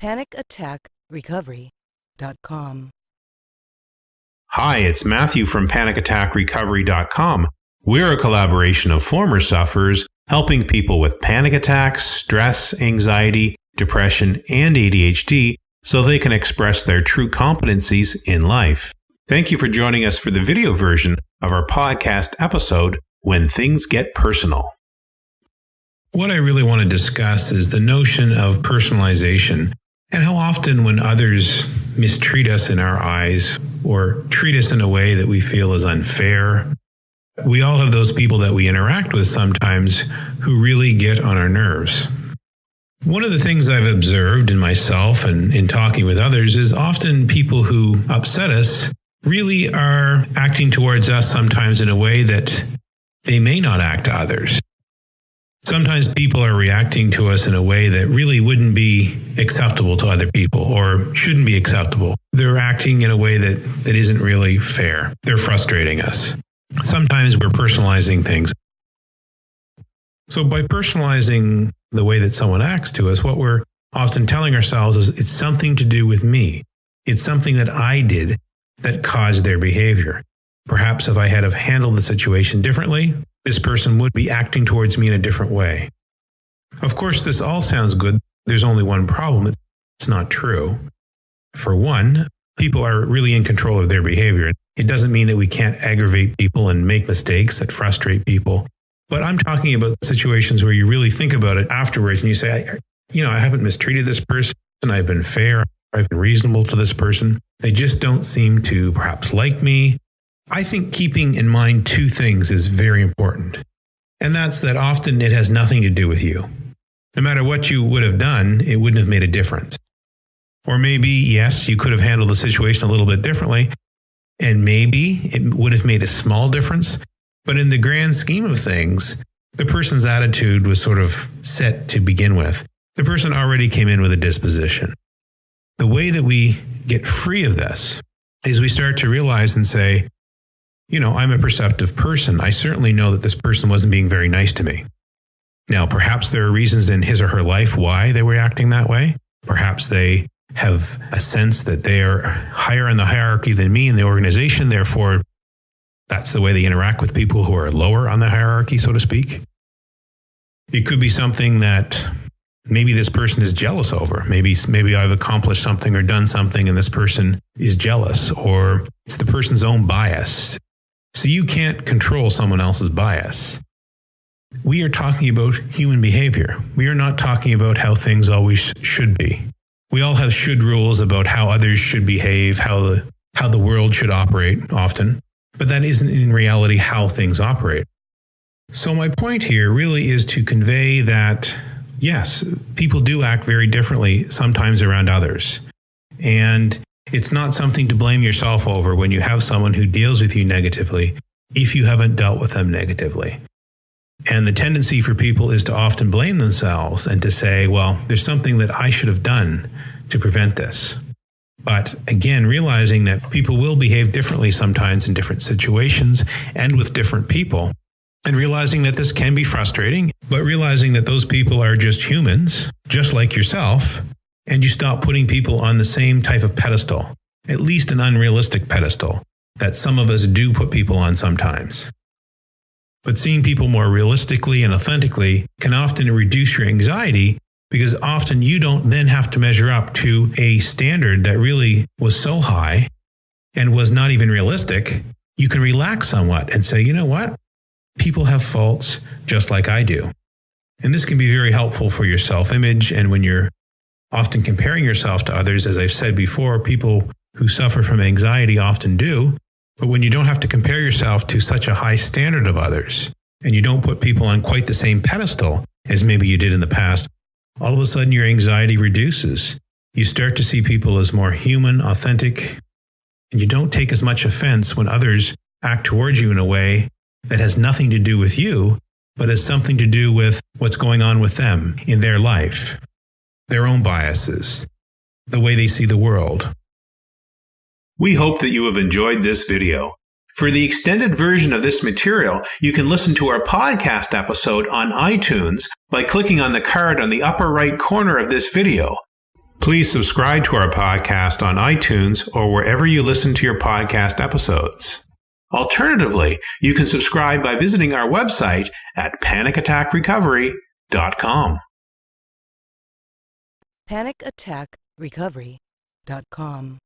panicattackrecovery.com. Hi, it's Matthew from panicattackrecovery.com. We're a collaboration of former sufferers helping people with panic attacks, stress, anxiety, depression, and ADHD so they can express their true competencies in life. Thank you for joining us for the video version of our podcast episode, When Things Get Personal. What I really want to discuss is the notion of personalization and how often, when others mistreat us in our eyes or treat us in a way that we feel is unfair, we all have those people that we interact with sometimes who really get on our nerves. One of the things I've observed in myself and in talking with others is often people who upset us really are acting towards us sometimes in a way that they may not act to others. Sometimes people are reacting to us in a way that really wouldn't be acceptable to other people or shouldn't be acceptable. They're acting in a way that, that isn't really fair. They're frustrating us. Sometimes we're personalizing things. So by personalizing the way that someone acts to us, what we're often telling ourselves is it's something to do with me. It's something that I did that caused their behavior. Perhaps if I had have handled the situation differently, this person would be acting towards me in a different way. Of course, this all sounds good. There's only one problem. It's not true. For one, people are really in control of their behavior. It doesn't mean that we can't aggravate people and make mistakes that frustrate people. But I'm talking about situations where you really think about it afterwards and you say, you know, I haven't mistreated this person. I've been fair. I've been reasonable to this person. They just don't seem to perhaps like me. I think keeping in mind two things is very important. And that's that often it has nothing to do with you. No matter what you would have done, it wouldn't have made a difference. Or maybe, yes, you could have handled the situation a little bit differently, and maybe it would have made a small difference. But in the grand scheme of things, the person's attitude was sort of set to begin with. The person already came in with a disposition. The way that we get free of this is we start to realize and say, you know, I'm a perceptive person. I certainly know that this person wasn't being very nice to me. Now, perhaps there are reasons in his or her life why they were acting that way. Perhaps they have a sense that they are higher in the hierarchy than me in the organization. Therefore, that's the way they interact with people who are lower on the hierarchy, so to speak. It could be something that maybe this person is jealous over. Maybe maybe I've accomplished something or done something and this person is jealous or it's the person's own bias. So you can't control someone else's bias. We are talking about human behavior. We are not talking about how things always should be. We all have should rules about how others should behave, how the, how the world should operate often, but that isn't in reality how things operate. So my point here really is to convey that yes, people do act very differently sometimes around others. And it's not something to blame yourself over when you have someone who deals with you negatively if you haven't dealt with them negatively. And the tendency for people is to often blame themselves and to say, well, there's something that I should have done to prevent this. But again, realizing that people will behave differently sometimes in different situations and with different people, and realizing that this can be frustrating, but realizing that those people are just humans, just like yourself, and you stop putting people on the same type of pedestal, at least an unrealistic pedestal that some of us do put people on sometimes. But seeing people more realistically and authentically can often reduce your anxiety because often you don't then have to measure up to a standard that really was so high and was not even realistic. You can relax somewhat and say, you know what? People have faults just like I do. And this can be very helpful for your self image and when you're often comparing yourself to others. As I've said before, people who suffer from anxiety often do. But when you don't have to compare yourself to such a high standard of others, and you don't put people on quite the same pedestal as maybe you did in the past, all of a sudden your anxiety reduces. You start to see people as more human, authentic, and you don't take as much offense when others act towards you in a way that has nothing to do with you, but has something to do with what's going on with them in their life their own biases, the way they see the world. We hope that you have enjoyed this video. For the extended version of this material, you can listen to our podcast episode on iTunes by clicking on the card on the upper right corner of this video. Please subscribe to our podcast on iTunes or wherever you listen to your podcast episodes. Alternatively, you can subscribe by visiting our website at panicattackrecovery.com. PanicAttackRecovery.com.